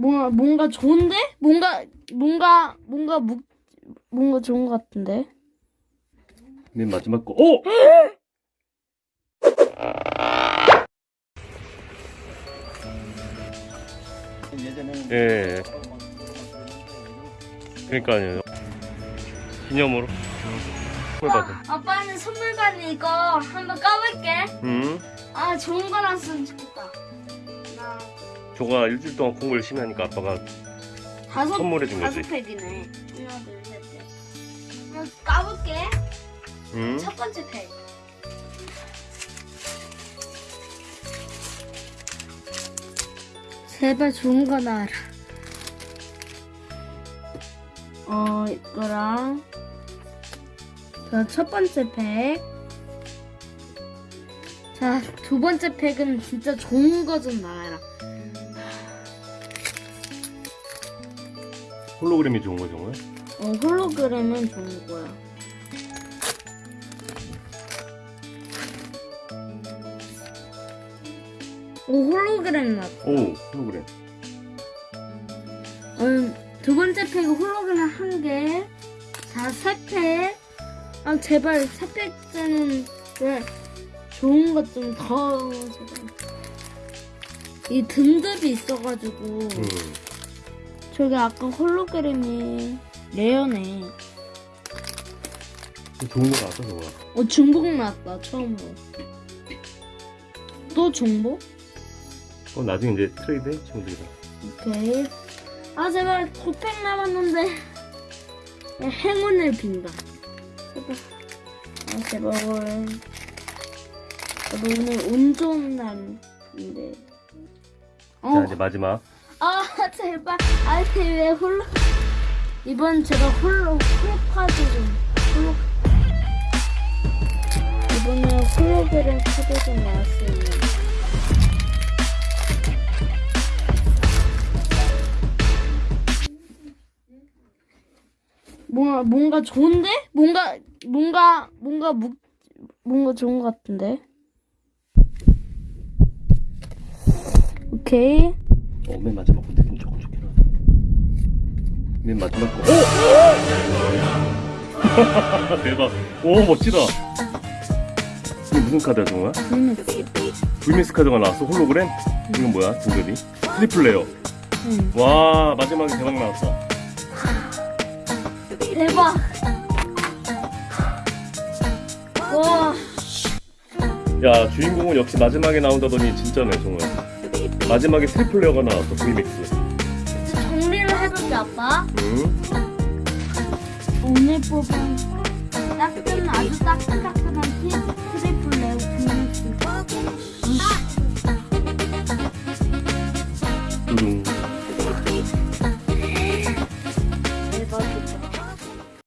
뭔가 뭔가 좋은데? 뭔가 뭔가 뭔가 묵 뭔가 좋은 것 같은데. 맨 마지막 거. 오! 예. 그러니까요. 기념으로. 선물 받아. 아빠는 선물 받은 이거 한번 까볼게. 음. 아 좋은 거 나왔으면 좋겠다. 조가 일주일 동안 공부 열심히 하니까 아빠가 다섯 선물해 준 다섯 거지. 팩이네. 하나 둘 셋. 넷. 한번 까볼게. 음. 첫 번째 팩. 제발 좋은 거 나와라. 어, 이거랑. 자, 첫 번째 팩. 자, 두 번째 팩은 진짜 좋은 거 좀 나와라. 홀로그램이 좋은 거 정말. 어, 홀로그램은 좋은 거야. 오, 홀로그램 나왔다. 오, 홀로그램. 음, 두 번째 팩은 홀로그램 한 개. 자, 세 팩. 아, 제발, 세 팩째는 왜 좋은 것 좀 더, 제발. 이 등급이 있어가지고. 음. 저기 아까 홀로그램이 레어네. 좋은 거 나왔어, 저거. 어, 중복 나왔다, 처음으로. 또 중복? 어, 나중에 이제 트레이드 해, 친구들이랑. 오케이. 아, 제발, 두 팩 남았는데. 야, 행운을 빈다. 아, 제발. 오늘 운 좋은 날인데. 어, 자, 이제 마지막. 아, 제발. 아, 왜 holo. 이번 제가 holo, 홀카드 좀. holo. 이번에 홀로그램 카드 좀 나왔어요. 뭔가, 뭔가 좋은데? 뭔가, 뭔가, 뭔가 묵, 뭔가 좋은 것 같은데? 오케이. 어, 맨 마지막 거 느낌 조금 좋긴 하다. 맨 마지막 거. 오! 대박. 오, 멋지다. 이게 무슨 카드야, 정말? 음, 불미스 카드가 나왔어, 홀로그램? 이건 뭐야, 등급이? triple rare. 음. 와, 마지막에 대박 나왔다. 대박. 와, 야, 주인공은 역시 마지막에 나온다더니 진짜네, 정말. 마지막에 triple rare가 나왔어, VMAX. 정리를 해볼게, 아빠. 응? 오늘 뽑은 따끈, 아주 따끈따끈한 티 트리플 레오 빅믹스. 두둥.